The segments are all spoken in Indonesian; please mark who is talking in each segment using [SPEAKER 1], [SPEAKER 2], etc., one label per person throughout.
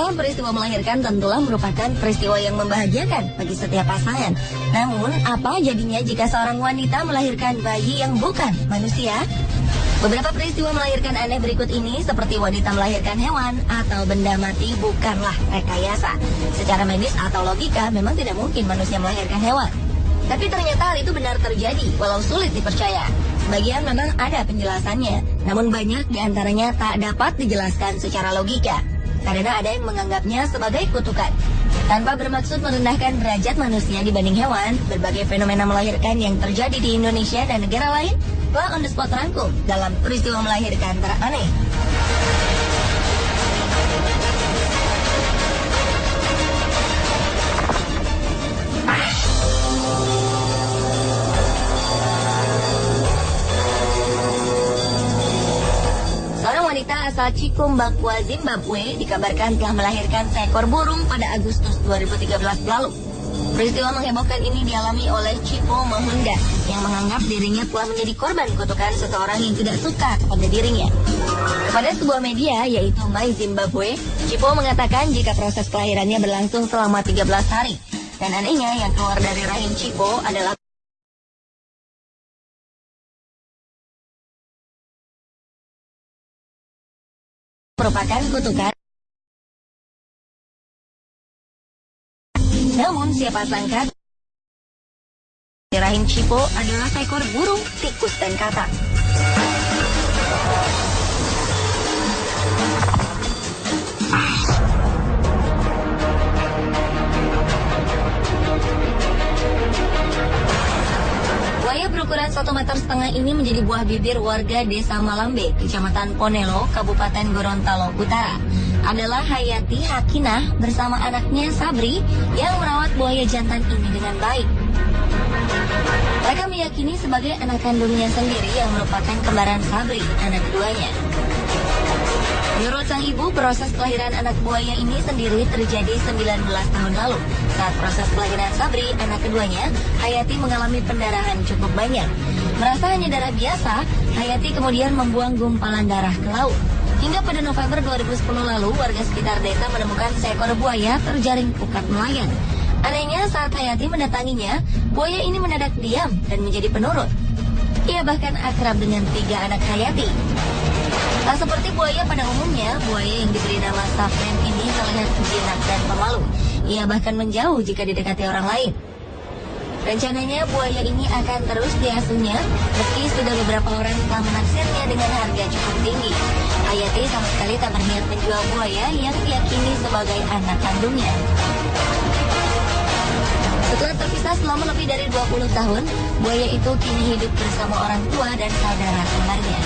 [SPEAKER 1] Dalam peristiwa melahirkan tentulah merupakan peristiwa yang membahagiakan bagi setiap pasangan. Namun, apa jadinya jika seorang wanita melahirkan bayi yang bukan manusia? Beberapa peristiwa melahirkan aneh berikut ini seperti wanita melahirkan hewan atau benda mati bukanlah rekayasa. Secara medis atau logika memang tidak mungkin manusia melahirkan hewan. Tapi ternyata hal itu benar terjadi walau sulit dipercaya. Sebagian memang ada penjelasannya, namun banyak di antaranya tak dapat dijelaskan secara logika karena ada yang menganggapnya sebagai kutukan. Tanpa bermaksud merendahkan derajat manusia dibanding hewan, berbagai fenomena melahirkan yang terjadi di Indonesia dan negara lain telah on the spot rangkum dalam peristiwa melahirkan teraneh. Wanita asal Cikumbakwa, Zimbabwe dikabarkan telah melahirkan seekor burung pada Agustus 2013 lalu. Peristiwa menghebohkan ini dialami oleh Cipo Mahunda yang menganggap dirinya telah menjadi korban kutukan seseorang yang tidak suka kepada dirinya. Pada sebuah media yaitu My Zimbabwe, Cipo mengatakan jika proses kelahirannya berlangsung selama 13 hari. Dan anehnya yang keluar dari rahim Cipo adalah merupakan kutukan. Namun siapa sangka rahim Cipo adalah seekor burung, tikus, dan katak. Satu meter setengah ini menjadi buah bibir warga desa Malambe, kecamatan Ponelo, Kabupaten Gorontalo Utara. Adalah Hayati Hakinah bersama anaknya Sabri yang merawat buaya jantan ini dengan baik. Mereka meyakini sebagai anak kandungnya sendiri yang merupakan kembaran Sabri, anak keduanya. Menurut sang ibu, proses kelahiran anak buaya ini sendiri terjadi 19 tahun lalu. Saat proses kelahiran Sabri, anak keduanya, Hayati mengalami pendarahan cukup banyak. Merasa hanya darah biasa, Hayati kemudian membuang gumpalan darah ke laut. Hingga pada November 2010 lalu, warga sekitar desa menemukan seekor buaya terjaring pukat nelayan. Anehnya saat Hayati mendatanginya, buaya ini mendadak diam dan menjadi penurut. Ia bahkan akrab dengan tiga anak Hayati. Tak seperti buaya pada umumnya, buaya yang diberi nama Safren ini terlihat jinak dan pemalu. Ia bahkan menjauh jika didekati orang lain. Rencananya buaya ini akan terus diasuhnya meski sudah beberapa orang telah menaksirnya dengan harga cukup tinggi. Hayati sama sekali tak berniat menjual buaya yang diyakini sebagai anak kandungnya. Setelah terpisah selama lebih dari 20 tahun, buaya itu kini hidup bersama orang tua dan saudara kembarnya.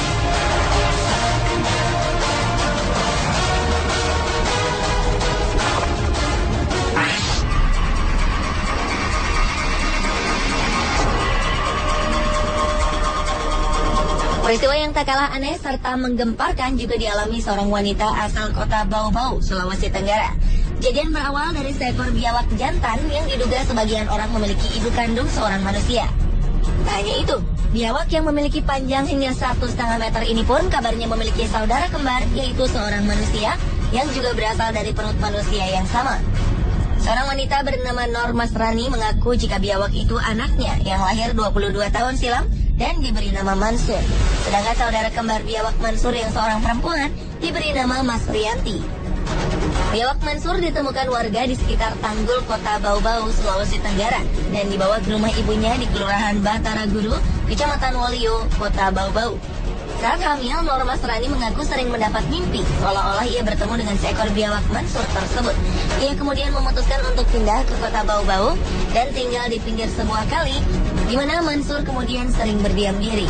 [SPEAKER 1] Peristiwa yang tak kalah aneh serta menggemparkan juga dialami seorang wanita asal kota Bau-Bau, Sulawesi Tenggara. Kejadian berawal dari seekor biawak jantan yang diduga sebagian orang memiliki ibu kandung seorang manusia. Tak hanya itu, biawak yang memiliki panjang hingga satu setengah meter ini pun kabarnya memiliki saudara kembar yaitu seorang manusia yang juga berasal dari perut manusia yang sama. Seorang wanita bernama Norma Rani mengaku jika biawak itu anaknya yang lahir 22 tahun silam dan diberi nama Mansur. Sedangkan saudara kembar biawak Mansur yang seorang perempuan diberi nama Mas Rianti. Biawak Mansur ditemukan warga di sekitar Tanggul, Kota Bau-Bau, Sulawesi Tenggara dan dibawa ke rumah ibunya di Kelurahan Batara Guru, Kecamatan Wolio, Kota Bau-Bau. Saat hamil, Norma Serani mengaku sering mendapat mimpi seolah-olah ia bertemu dengan seekor biawak Mansur tersebut. Ia kemudian memutuskan untuk pindah ke kota Bau-Bau dan tinggal di pinggir sebuah kali, di mana Mansur kemudian sering berdiam diri.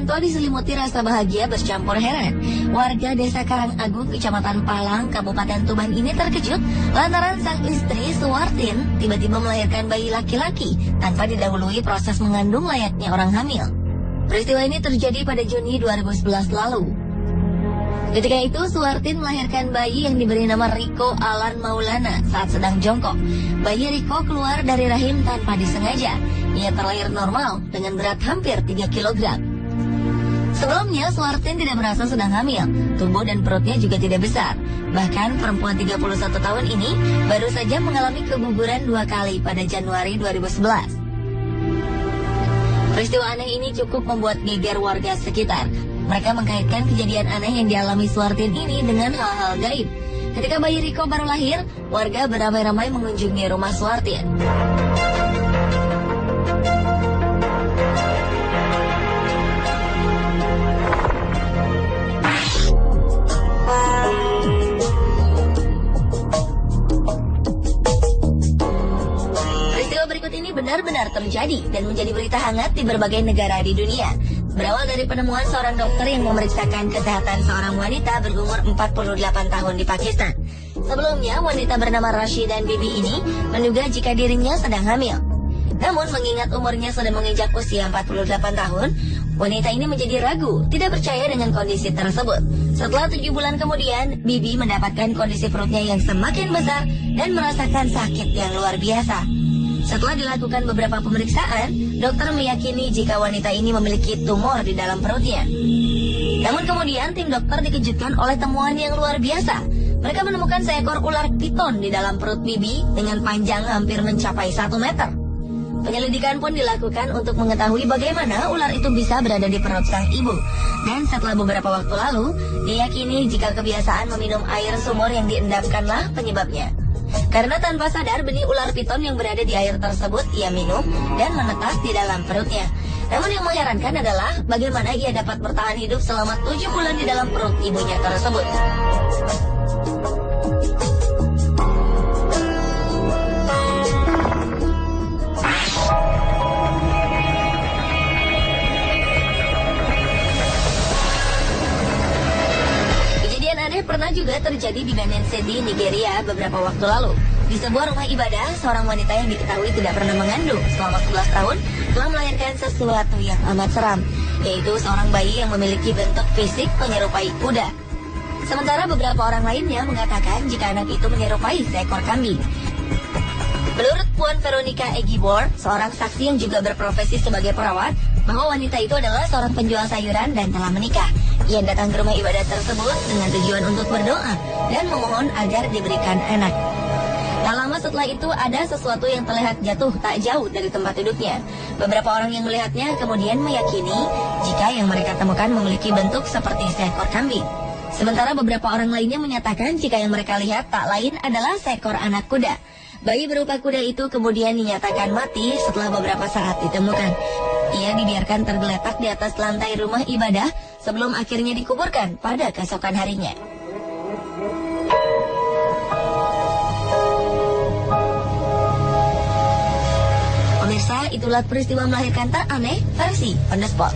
[SPEAKER 1] Sugianto diselimuti rasa bahagia bercampur heran. Warga desa Karangagung, Kecamatan Palang, Kabupaten Tuban ini terkejut lantaran sang istri Suwartin tiba-tiba melahirkan bayi laki-laki tanpa didahului proses mengandung layaknya orang hamil. Peristiwa ini terjadi pada Juni 2011 lalu. Ketika itu, Suwartin melahirkan bayi yang diberi nama Riko Alan Maulana saat sedang jongkok. Bayi Riko keluar dari rahim tanpa disengaja. Ia terlahir normal dengan berat hampir 3 kg. Sebelumnya, Suwartin tidak merasa sedang hamil. Tubuh dan perutnya juga tidak besar. Bahkan perempuan 31 tahun ini baru saja mengalami keguguran dua kali pada Januari 2011. Peristiwa aneh ini cukup membuat geger warga sekitar. Mereka mengkaitkan kejadian aneh yang dialami Suwartin ini dengan hal-hal gaib. Ketika bayi Riko baru lahir, warga beramai-ramai mengunjungi rumah Suwartin. Ini benar-benar terjadi dan menjadi berita hangat di berbagai negara di dunia. Berawal dari penemuan seorang dokter yang memeriksakan kesehatan seorang wanita berumur 48 tahun di Pakistan. Sebelumnya, wanita bernama Rashidan Bibi ini menduga jika dirinya sedang hamil. Namun mengingat umurnya sudah menginjak usia 48 tahun, wanita ini menjadi ragu, tidak percaya dengan kondisi tersebut. Setelah tujuh bulan kemudian, Bibi mendapatkan kondisi perutnya yang semakin besar dan merasakan sakit yang luar biasa. Setelah dilakukan beberapa pemeriksaan, dokter meyakini jika wanita ini memiliki tumor di dalam perutnya. Namun kemudian tim dokter dikejutkan oleh temuan yang luar biasa. Mereka menemukan seekor ular piton di dalam perut Bibi dengan panjang hampir mencapai 1 meter. Penyelidikan pun dilakukan untuk mengetahui bagaimana ular itu bisa berada di perut sang ibu. Dan setelah beberapa waktu lalu, diyakini jika kebiasaan meminum air sumur yang diendapkanlah penyebabnya. Karena tanpa sadar benih ular piton yang berada di air tersebut ia minum dan menetas di dalam perutnya. Namun yang mengherankan adalah bagaimana ia dapat bertahan hidup selama tujuh bulan di dalam perut ibunya tersebut. Pernah juga terjadi di Benin City, Nigeria beberapa waktu lalu. Di sebuah rumah ibadah, seorang wanita yang diketahui tidak pernah mengandung selama 11 tahun telah melahirkan sesuatu yang amat seram, yaitu seorang bayi yang memiliki bentuk fisik menyerupai kuda. Sementara beberapa orang lainnya mengatakan jika anak itu menyerupai seekor kambing. Menurut Puan Veronica Egibor, seorang saksi yang juga berprofesi sebagai perawat, bahwa wanita itu adalah seorang penjual sayuran dan telah menikah. Ia datang ke rumah ibadah tersebut dengan tujuan untuk berdoa dan memohon agar diberikan anak. Tak lama setelah itu ada sesuatu yang terlihat jatuh tak jauh dari tempat duduknya. Beberapa orang yang melihatnya kemudian meyakini jika yang mereka temukan memiliki bentuk seperti seekor kambing. Sementara beberapa orang lainnya menyatakan jika yang mereka lihat tak lain adalah seekor anak kuda. Bayi berupa kuda itu kemudian dinyatakan mati setelah beberapa saat ditemukan. Ia dibiarkan tergeletak di atas lantai rumah ibadah sebelum akhirnya dikuburkan pada keesokan harinya. Pemirsa, itulah peristiwa melahirkan tak aneh versi spot.